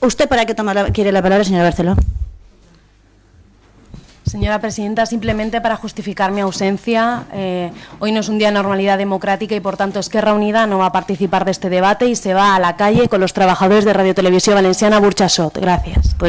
¿usted para qué la- quiere la palabra, señora Barceló? Señora presidenta, simplemente para justificar mi ausencia, eh, hoy no es un día de normalidad democrática y, por tanto, Esquerra Unida no va a participar de este debate y se va a la calle con los trabajadores de Radio Televisión Valenciana Burchasot. Gracias. Pues